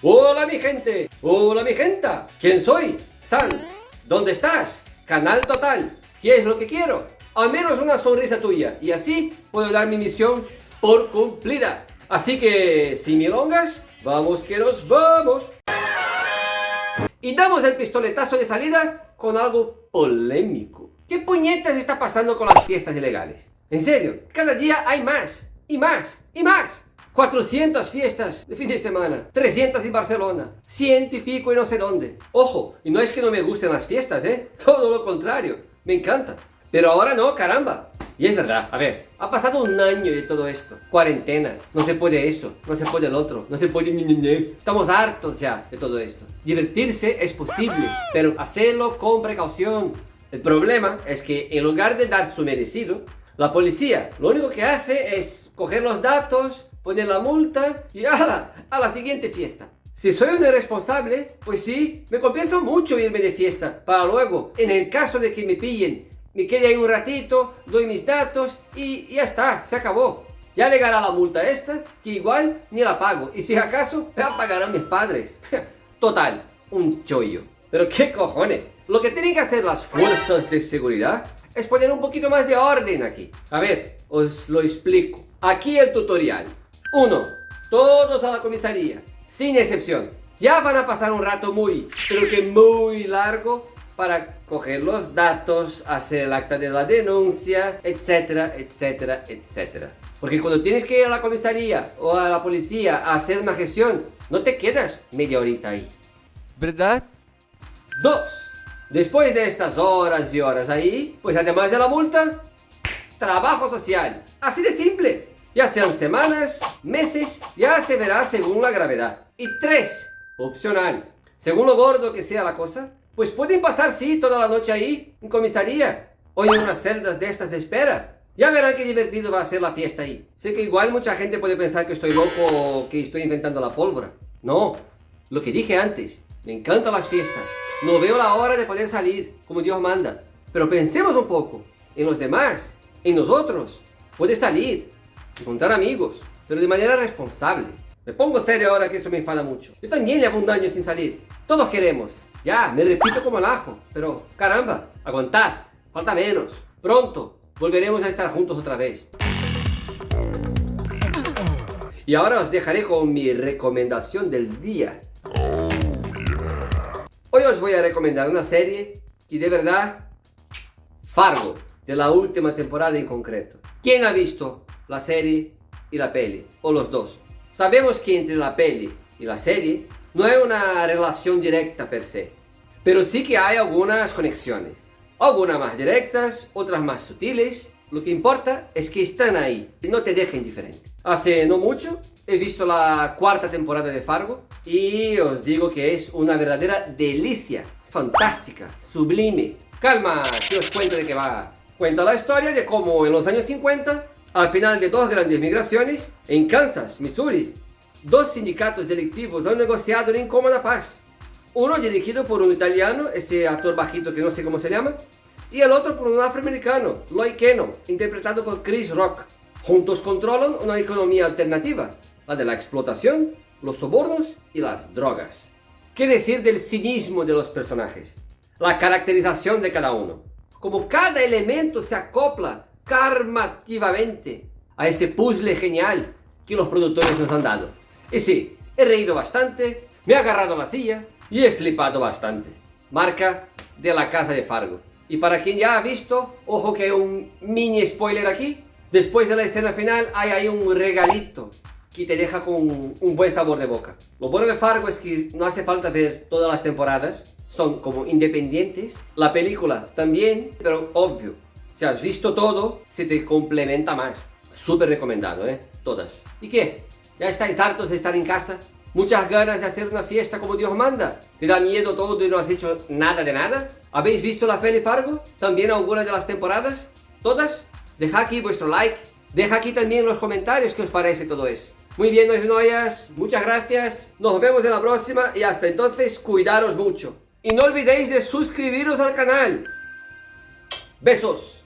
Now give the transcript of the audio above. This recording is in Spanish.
Hola mi gente, hola mi gente, ¿quién soy? San, ¿dónde estás? Canal Total, ¿qué es lo que quiero? Al menos una sonrisa tuya y así puedo dar mi misión por cumplida. Así que, sin milongas, vamos que nos vamos. Y damos el pistoletazo de salida con algo polémico. ¿Qué puñetas está pasando con las fiestas ilegales? En serio, cada día hay más, y más, y más. 400 fiestas de fin de semana, 300 en Barcelona, ciento y pico y no sé dónde. Ojo, y no es que no me gusten las fiestas, ¿eh? Todo lo contrario, me encanta. Pero ahora no, caramba. Y es verdad, a ver, ha pasado un año de todo esto. Cuarentena, no se puede eso, no se puede el otro, no se puede ni, Estamos hartos ya de todo esto. Divertirse es posible, pero hacerlo con precaución. El problema es que en lugar de dar su merecido, la policía lo único que hace es coger los datos, poner la multa y ¡ala! a la siguiente fiesta. Si soy un irresponsable, pues sí, me compensa mucho irme de fiesta para luego, en el caso de que me pillen me quede ahí un ratito, doy mis datos y ya está, se acabó. Ya llegará la multa esta, que igual ni la pago. Y si acaso, la pagarán mis padres. Total, un chollo. Pero qué cojones. Lo que tienen que hacer las fuerzas de seguridad es poner un poquito más de orden aquí. A ver, os lo explico. Aquí el tutorial. 1. Todos a la comisaría, sin excepción. Ya van a pasar un rato muy, pero que muy largo para coger los datos, hacer el acta de la denuncia, etcétera, etcétera, etcétera. Porque cuando tienes que ir a la comisaría o a la policía a hacer una gestión, no te quedas media horita ahí. ¿Verdad? Dos. Después de estas horas y horas ahí, pues además de la multa, trabajo social. Así de simple. Ya sean semanas, meses, ya se verá según la gravedad. Y tres, opcional. Según lo gordo que sea la cosa, pues pueden pasar, sí, toda la noche ahí, en comisaría, o en unas celdas de estas de espera. Ya verán qué divertido va a ser la fiesta ahí. Sé que igual mucha gente puede pensar que estoy loco o que estoy inventando la pólvora. No, lo que dije antes, me encantan las fiestas. No veo la hora de poder salir, como Dios manda. Pero pensemos un poco, en los demás, en nosotros. Puedes salir, encontrar amigos, pero de manera responsable. Me pongo serio ahora que eso me enfada mucho. Yo también llevo un año sin salir. Todos queremos, ya, me repito como el ajo, pero caramba, aguantar, falta menos. Pronto volveremos a estar juntos otra vez. Y ahora os dejaré con mi recomendación del día. Hoy os voy a recomendar una serie que de verdad, Fargo, de la última temporada en concreto. ¿Quién ha visto la serie y la peli? O los dos. Sabemos que entre la peli y la serie no hay una relación directa per se, pero sí que hay algunas conexiones. Algunas más directas, otras más sutiles. Lo que importa es que están ahí y no te dejen diferente. Hace no mucho he visto la cuarta temporada de Fargo y os digo que es una verdadera delicia. Fantástica, sublime. Calma, que os cuento de qué va. Cuenta la historia de cómo en los años 50, al final de dos grandes migraciones, en Kansas, Missouri, dos sindicatos delictivos han negociado en incómoda paz. Uno dirigido por un italiano, ese actor bajito que no sé cómo se llama, y el otro por un afroamericano, Lloyd Keno, interpretado por Chris Rock. Juntos controlan una economía alternativa, la de la explotación, los sobornos y las drogas. ¿Qué decir del cinismo de los personajes? La caracterización de cada uno. Como cada elemento se acopla karmativamente a ese puzzle genial que los productores nos han dado. Y sí, he reído bastante, me he agarrado la silla y he flipado bastante. Marca de la casa de Fargo. Y para quien ya ha visto, ojo que hay un mini spoiler aquí. Después de la escena final hay ahí un regalito que te deja con un buen sabor de boca. Lo bueno de Fargo es que no hace falta ver todas las temporadas, son como independientes. La película también, pero obvio, si has visto todo, se te complementa más. Súper recomendado, ¿eh? Todas. ¿Y qué? ¿Ya estáis hartos de estar en casa? ¿Muchas ganas de hacer una fiesta como Dios manda? ¿Te da miedo todo y no has hecho nada de nada? ¿Habéis visto la peli Fargo? ¿También algunas de las temporadas? ¿Todas? Deja aquí vuestro like. Deja aquí también los comentarios qué os parece todo eso. Muy bien, nois noyas, muchas gracias. Nos vemos en la próxima y hasta entonces cuidaros mucho. Y no olvidéis de suscribiros al canal. Besos.